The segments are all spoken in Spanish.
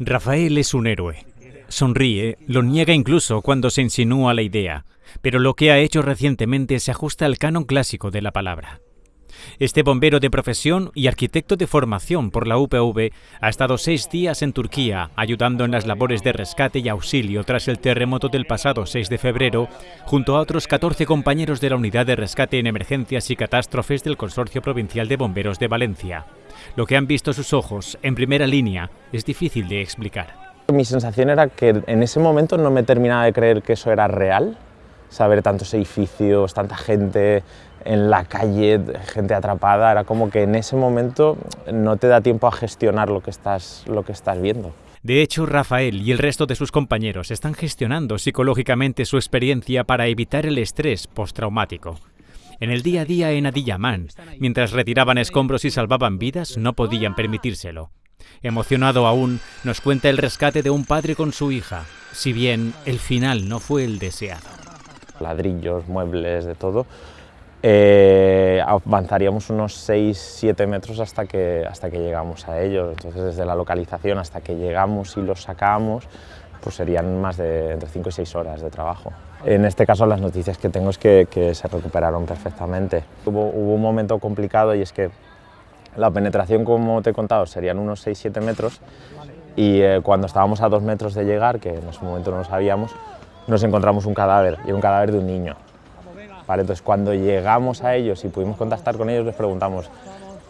Rafael es un héroe. Sonríe, lo niega incluso cuando se insinúa la idea, pero lo que ha hecho recientemente se ajusta al canon clásico de la palabra. Este bombero de profesión y arquitecto de formación por la UPV ha estado seis días en Turquía ayudando en las labores de rescate y auxilio tras el terremoto del pasado 6 de febrero, junto a otros 14 compañeros de la Unidad de Rescate en Emergencias y Catástrofes del Consorcio Provincial de Bomberos de Valencia. Lo que han visto sus ojos en primera línea es difícil de explicar. Mi sensación era que en ese momento no me terminaba de creer que eso era real, saber tantos edificios, tanta gente en la calle, gente atrapada, era como que en ese momento no te da tiempo a gestionar lo que estás, lo que estás viendo. De hecho, Rafael y el resto de sus compañeros están gestionando psicológicamente su experiencia para evitar el estrés postraumático. En el día a día en Adiyaman, mientras retiraban escombros y salvaban vidas, no podían permitírselo. Emocionado aún, nos cuenta el rescate de un padre con su hija, si bien el final no fue el deseado. Ladrillos, muebles, de todo. Eh, avanzaríamos unos 6-7 metros hasta que, hasta que llegamos a ellos. Entonces, desde la localización hasta que llegamos y los sacamos, pues serían más de entre 5 y 6 horas de trabajo. En este caso las noticias que tengo es que, se recuperaron perfectamente. Hubo, un momento complicado y es que la penetración, como te he contado, serían unos 6-7 metros y eh, cuando estábamos a 2 metros de llegar, que en ese momento no lo sabíamos, nos encontramos un cadáver, y un cadáver de un niño. Vale, entonces cuando llegamos a ellos y pudimos contactar con ellos, les preguntamos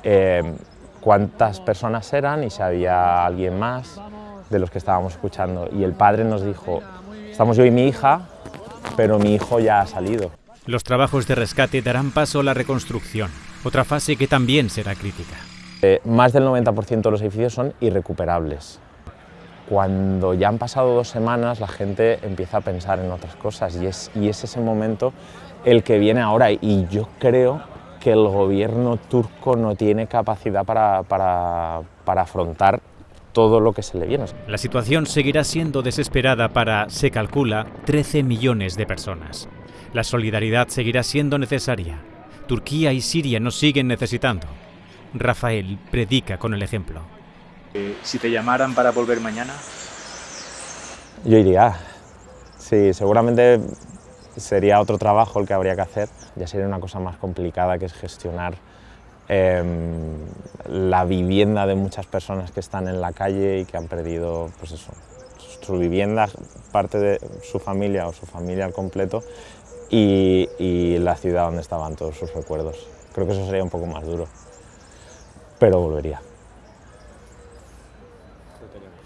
eh, cuántas personas eran y si había alguien más de los que estábamos escuchando. Y el padre nos dijo, estamos yo y mi hija, pero mi hijo ya ha salido. Los trabajos de rescate darán paso a la reconstrucción, otra fase que también será crítica. Eh, más del 90% de los edificios son irrecuperables. Cuando ya han pasado dos semanas, la gente empieza a pensar en otras cosas y es, ese momento el que viene ahora. Y yo creo que el gobierno turco no tiene capacidad para, para, para afrontar todo lo que se le viene. La situación seguirá siendo desesperada para, se calcula, 13 millones de personas. La solidaridad seguirá siendo necesaria. Turquía y Siria nos siguen necesitando. Rafael predica con el ejemplo. Eh, si te llamaran para volver mañana... Yo iría. Sí, seguramente sería otro trabajo el que habría que hacer. Ya sería una cosa más complicada que es gestionar Em, la vivienda de muchas personas que están en la calle y que han perdido pues eso, su vivienda, parte de su familia o su familia al completo y, y la ciudad donde estaban todos sus recuerdos. Creo que eso sería un poco más duro, pero volvería.